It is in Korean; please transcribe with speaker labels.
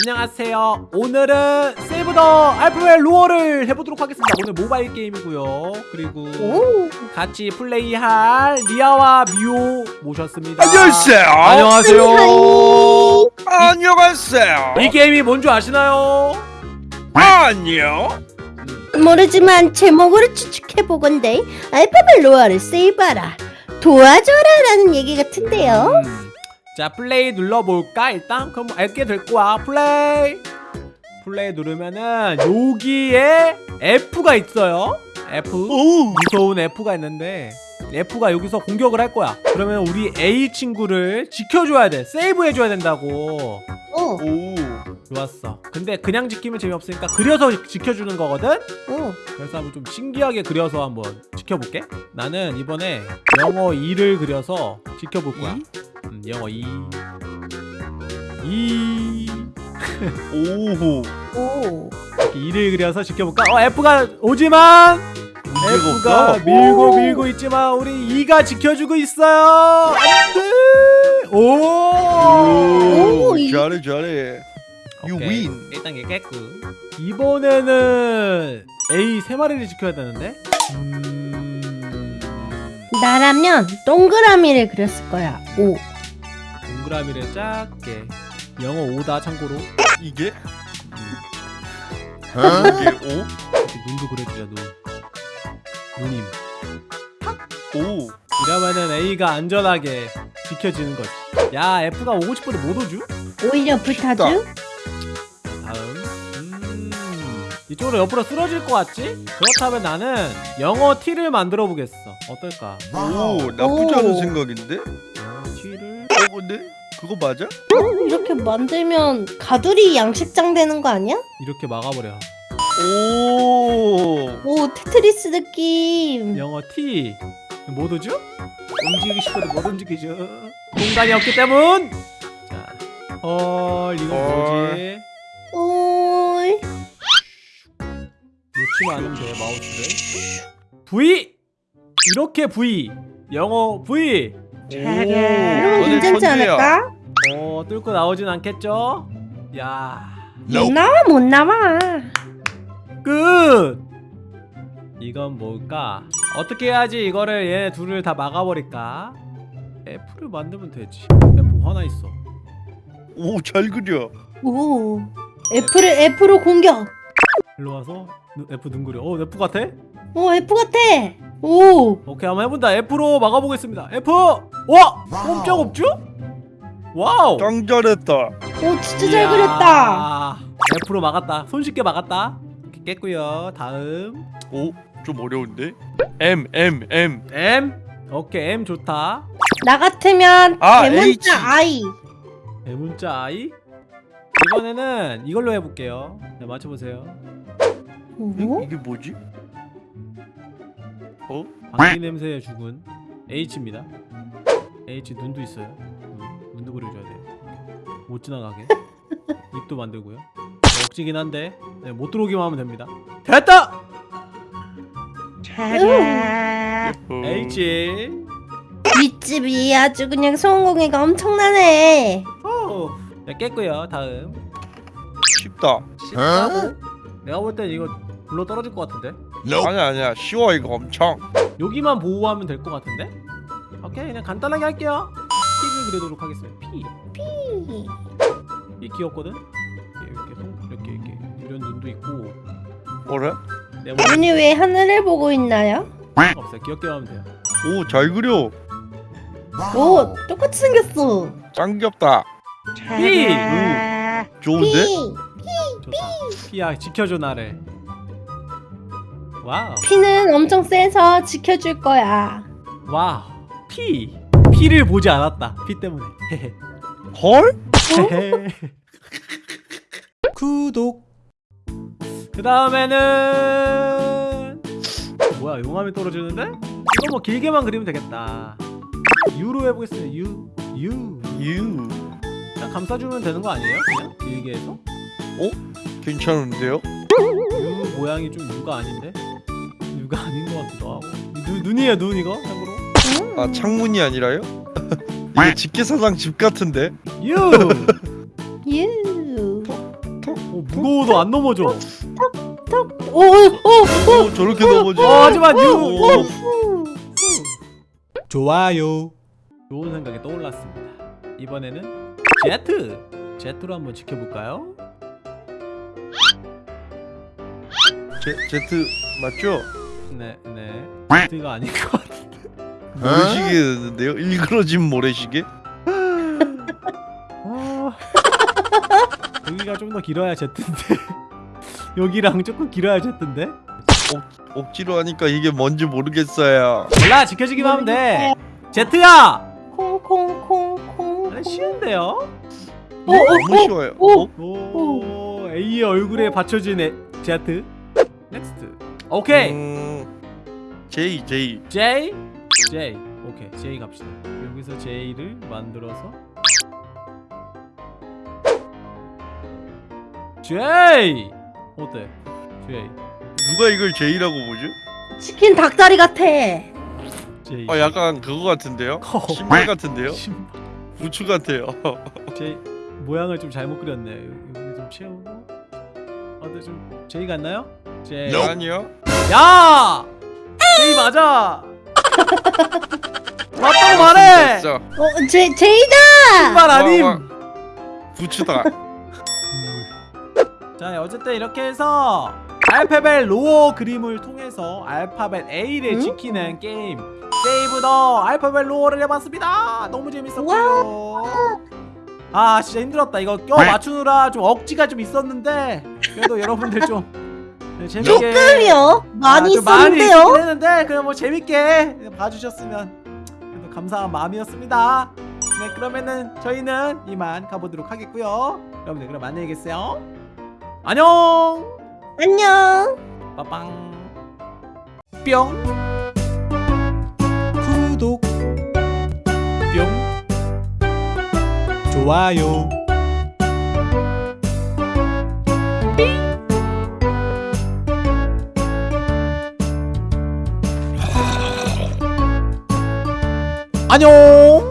Speaker 1: 안녕하세요 오늘은 Save the Alphabet Lore를 해보도록 하겠습니다 오늘 모바일 게임이고요 그리고
Speaker 2: 오.
Speaker 1: 같이 플레이할 리아와 미오 모셨습니다
Speaker 3: 안녕하세요.
Speaker 1: 안녕하세요
Speaker 3: 안녕하세요.
Speaker 1: 이 게임이 뭔지 아시나요?
Speaker 3: 안녕.
Speaker 2: 모르지만 제목으로 추측해보건대 Alphabet Lore를 save하라 도와줘라 라는 얘기 같은데요
Speaker 1: 음, 자 플레이 눌러볼까? 일단 그럼 알게 될 거야. 플레이. 플레이 누르면은 여기에 F가 있어요. F.
Speaker 3: 오.
Speaker 1: 무서운 F가 있는데 F가 여기서 공격을 할 거야. 그러면 우리 A 친구를 지켜줘야 돼. 세이브 해줘야 된다고.
Speaker 2: 어,
Speaker 3: 오.
Speaker 1: 좋았어. 근데 그냥 지키면 재미없으니까 그려서 지켜주는 거거든?
Speaker 2: 어.
Speaker 1: 그래서 한번 좀 신기하게 그려서 한번 지켜볼게. 나는 이번에 영어 2를 그려서 지켜볼 거야 음, 영어 2 2
Speaker 3: 오호.
Speaker 2: 오.
Speaker 1: 이렇게 2를 그려서 지켜볼까? 어 F가 오지만 F가
Speaker 3: 없어?
Speaker 1: 밀고
Speaker 2: 오.
Speaker 1: 밀고 있지만 우리 2가 지켜주고 있어요 안돼 오,
Speaker 3: 오.
Speaker 2: 오, 이-
Speaker 3: 잘해 잘해. You
Speaker 1: 오케이.
Speaker 3: win.
Speaker 1: 1단계 깼고 이번에는 A 세 마리를 지켜야 되는데 음...
Speaker 2: 나라면 동그라미를 그렸을 거야 오.
Speaker 1: 동그라미를 작게 영어 5다 참고로
Speaker 3: 이게? 이게
Speaker 1: 이렇게 눈도 그려주자 눈 누님
Speaker 3: 오. 오.
Speaker 1: 이러면은 A가 안전하게 지켜지는 거지 야 F가 오고 싶어도 못 오죠?
Speaker 2: 오히려 불타주
Speaker 1: 다음 음... 이쪽으로 옆으로 쓰러질 것 같지? 그렇다면 나는 영어 T를 만들어 보겠어 어떨까?
Speaker 3: 오. 나쁘지 않은
Speaker 2: 오.
Speaker 3: 생각인데?
Speaker 1: 영어 T를
Speaker 3: 어 근데 그거 맞아?
Speaker 2: 어? 이렇게 만들면 가두리 양식장 되는 거 아니야?
Speaker 1: 이렇게 막아버려
Speaker 3: 오.
Speaker 2: 오 테트리스 느낌
Speaker 1: 영어 T 못 오죠? 움직이고 싶어도 못 움직이죠 공간이 없기 때문 자, 헐 이건 뭐지?
Speaker 2: 오이
Speaker 1: 놓치면 않으면 돼 마우스를 V 이렇게 V 영어 V
Speaker 2: 이러면
Speaker 3: 너네
Speaker 2: 괜찮지. 않을까?
Speaker 1: 어 뚫고 나오진 않겠죠? 야
Speaker 2: 못 나와 못 나와
Speaker 1: 끝! 이건 뭘까? 어떻게 해야지 이거를 얘네 둘을 다 막아버릴까? F를 만들면 되지 F 하나 있어
Speaker 3: 오, 잘 그려.
Speaker 2: 오 F를 F로 공격
Speaker 1: 일로 와서 누- F 눈 그려 어 F 같아?
Speaker 2: 오 F 같아 오
Speaker 1: 오케이 한번 해본다 F로 막아보겠습니다 F! 와! 꼼짝 없죠? Wow!
Speaker 3: 짱 잘했다.
Speaker 2: 오 진짜 잘
Speaker 1: 이야.
Speaker 2: 그렸다
Speaker 1: F로 막았다 손쉽게 막았다 이렇게 깼고요 다음
Speaker 3: 오. 좀 어려운데? M M M.
Speaker 1: M 오케이 M 좋다
Speaker 2: 나 같으면
Speaker 3: 아,
Speaker 2: 대문자
Speaker 3: H.
Speaker 2: I
Speaker 1: 대문자 I 이번에는 이걸로 해볼게요 네, 맞춰보세요
Speaker 2: 오?
Speaker 3: 이게 뭐지? 어?
Speaker 1: 방귀 냄새에 죽은 H입니다 H 눈도 있어요 눈, 눈도 그려줘야 돼요. 이렇게. 못 지나가게. 입도 만들고요. 억지긴 한데 네, 못 들어오기만 하면 됩니다. 됐다!
Speaker 2: 음,
Speaker 1: H
Speaker 2: 윗집이 아주 그냥 성공회가 엄청나네.
Speaker 1: 오. 네, 깼고요 다음.
Speaker 3: 쉽다.
Speaker 1: 쉽다고? 내가 볼 땐 이거 불러 떨어질 것 같은데?
Speaker 3: 아니야 아니야. 쉬워 이거 엄청.
Speaker 1: 여기만 보호하면 될 것 같은데? 오케이 그냥 간단하게 할게요 P를 그려도록 하겠습니다. P. 이 귀엽거든? 이렇게 송 이렇게 이렇게. 이런 눈도 있고.
Speaker 3: 뭐라?
Speaker 1: 네모난
Speaker 2: 눈이 왜 하늘을 보고 있나요?
Speaker 1: 없어요. 귀엽게 하면 돼요.
Speaker 3: 오 잘 그려.
Speaker 2: 오 똑같이 생겼어.
Speaker 3: 짱 귀엽다.
Speaker 1: P.
Speaker 3: 좋은데?
Speaker 1: 좋다. P야 지켜줘 나를 wow.
Speaker 2: P는 엄청 세서 지켜줄 거야.
Speaker 1: Wow. P P를 보지 않았다 P 때문에
Speaker 3: 헐?
Speaker 1: 구독 그 다음에는 뭐야 용암이 떨어지는데? 이거 뭐 길게만 그리면 되겠다 U로 해보겠습니다 U U
Speaker 3: 유.
Speaker 1: 그냥 감싸주면 되는 거 아니에요? 그냥 길게 해서?
Speaker 3: 괜찮은데요?
Speaker 1: U 모양이 좀 U가 아닌데? U가 아닌 것 같기도 하고 눈, 눈이에요 눈 이거
Speaker 3: 아 창문이 아니라요? 이거 직계사장 집 같은데?
Speaker 1: U
Speaker 2: 유.
Speaker 1: 무거워도 안 넘어져.
Speaker 2: 오, 오, 오,
Speaker 3: 오, 저렇게 넘어져.
Speaker 1: 어, 하지만 유-
Speaker 3: 오,
Speaker 1: 좋아요. 좋은 생각이 떠올랐습니다. 이번에는 제트! 제트로 한번 지켜볼까요?
Speaker 3: 제, 제트 맞죠?
Speaker 1: 네 네. 제트가 아닌 것
Speaker 3: 모래시계였는데요? 일그러진 모래시계?
Speaker 1: 아... 여기가 좀 더 길어야 제트인데 여기랑 조금 길어야 제트인데
Speaker 3: 억지로 하니까 이게 뭔지 모르겠어요.
Speaker 1: 몰라 지켜주기만 하면 돼 제트야
Speaker 2: 콩콩콩콩.
Speaker 1: 아, 쉬운데요?
Speaker 2: 오, 오,
Speaker 3: 너무 쉬워요.
Speaker 2: 오.
Speaker 3: 어?
Speaker 1: 오 A의 얼굴에 받쳐진 애, 제트 next 오케이
Speaker 3: 음, J J.
Speaker 1: J J 오케이 J 갑시다 여기서 J를 만들어서 J 어때 J
Speaker 3: 누가 이걸 J라고 보죠?
Speaker 2: 치킨 닭다리 같아.
Speaker 1: J
Speaker 3: 어 약간 그거 같은데요?
Speaker 1: 커.
Speaker 3: 신발 같은데요?
Speaker 1: 신발
Speaker 3: 부츠 같아요.
Speaker 1: J 모양을 좀 잘못 그렸네 여기 좀 채우고 아 근데 좀 J 같나요? J
Speaker 3: 아니요.
Speaker 1: 야 J 맞아 맞다고 말해.
Speaker 3: 어,
Speaker 2: J J다.
Speaker 1: 신발 아님
Speaker 3: 와, 와. 부츠다.
Speaker 1: 자 어쨌든 이렇게 해서 Alphabet Lore 그림을 통해서 알파벳 A를
Speaker 2: 응?
Speaker 1: 지키는 게임 Save the Alphabet Lore를 해봤습니다 너무 재밌었고요 아 진짜 힘들었다 이거 껴 맞추느라 좀 억지가 좀 있었는데 그래도 여러분들 좀 네, 재밌게
Speaker 2: 조금이요. 많이
Speaker 1: 아, 좀 많이
Speaker 2: 있었는데요.
Speaker 1: 있긴 했는데 그냥 뭐 재밌게 봐주셨으면 감사한 마음이었습니다. 네 그러면은 저희는 이만 가보도록 하겠고요. 여러분들 그럼 안녕히 계세요. 안녕!
Speaker 2: 안녕.
Speaker 1: 빠빵! 뿅! 구독! 뿅! 좋아요 안녕